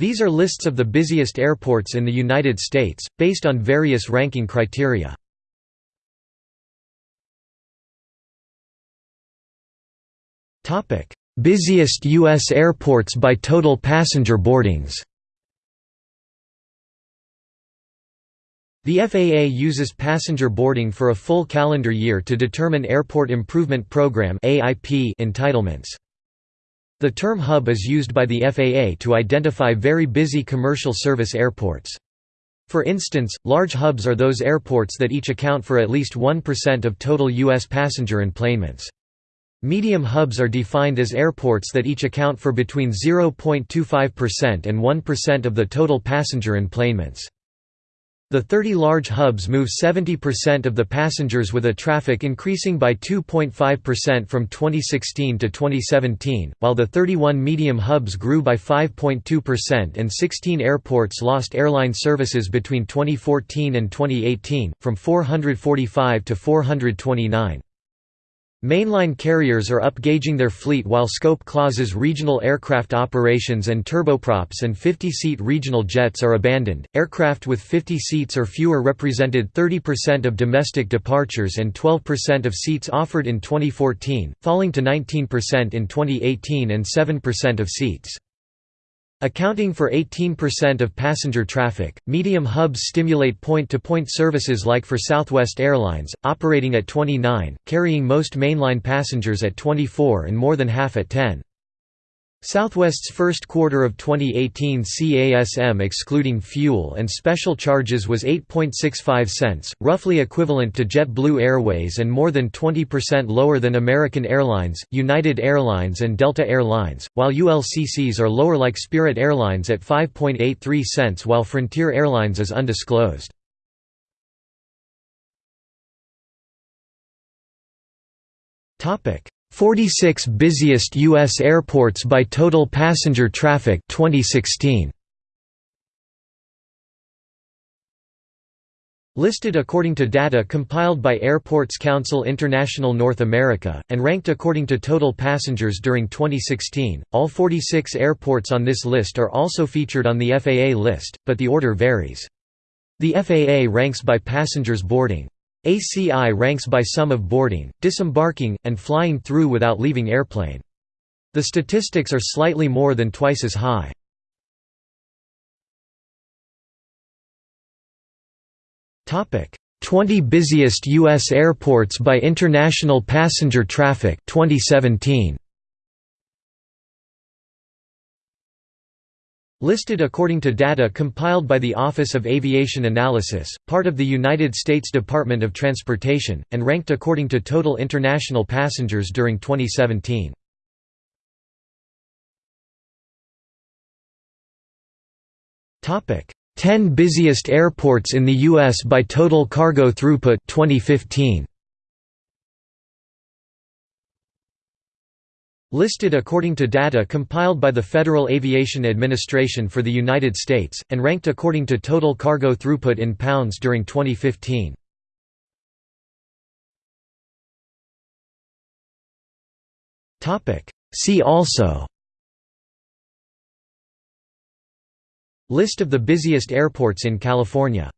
These are lists of the busiest airports in the United States, based on various ranking criteria. Busiest U.S. airports by total passenger boardings The FAA uses passenger boarding for a full calendar year to determine Airport Improvement Program entitlements. The term hub is used by the FAA to identify very busy commercial service airports. For instance, large hubs are those airports that each account for at least 1% of total U.S. passenger enplanements. Medium hubs are defined as airports that each account for between 0.25% and 1% of the total passenger enplanements. The 30 large hubs move 70% of the passengers with a traffic increasing by 2.5% from 2016 to 2017, while the 31 medium hubs grew by 5.2% and 16 airports lost airline services between 2014 and 2018, from 445 to 429. Mainline carriers are upgauging their fleet while scope clauses regional aircraft operations and turboprops and 50-seat regional jets are abandoned. Aircraft with 50 seats or fewer represented 30% of domestic departures and 12% of seats offered in 2014, falling to 19% in 2018 and 7% of seats. Accounting for 18% of passenger traffic, medium hubs stimulate point-to-point -point services like for Southwest Airlines, operating at 29, carrying most mainline passengers at 24 and more than half at 10. Southwest's first quarter of 2018 CASM excluding fuel and special charges was 8.65 cents, roughly equivalent to JetBlue Airways and more than 20% lower than American Airlines, United Airlines and Delta Airlines, while ULCCs are lower like Spirit Airlines at 5.83 cents while Frontier Airlines is undisclosed. 46 busiest U.S. airports by total passenger traffic 2016. Listed according to data compiled by Airports Council International North America, and ranked according to total passengers during 2016, all 46 airports on this list are also featured on the FAA list, but the order varies. The FAA ranks by passengers boarding. ACI ranks by sum of boarding, disembarking, and flying through without leaving airplane. The statistics are slightly more than twice as high. Topic: 20 busiest US airports by international passenger traffic 2017. Listed according to data compiled by the Office of Aviation Analysis, part of the United States Department of Transportation, and ranked according to total international passengers during 2017. Topic: 10 busiest airports in the US by total cargo throughput 2015. Listed according to data compiled by the Federal Aviation Administration for the United States, and ranked according to total cargo throughput in pounds during 2015. See also List of the busiest airports in California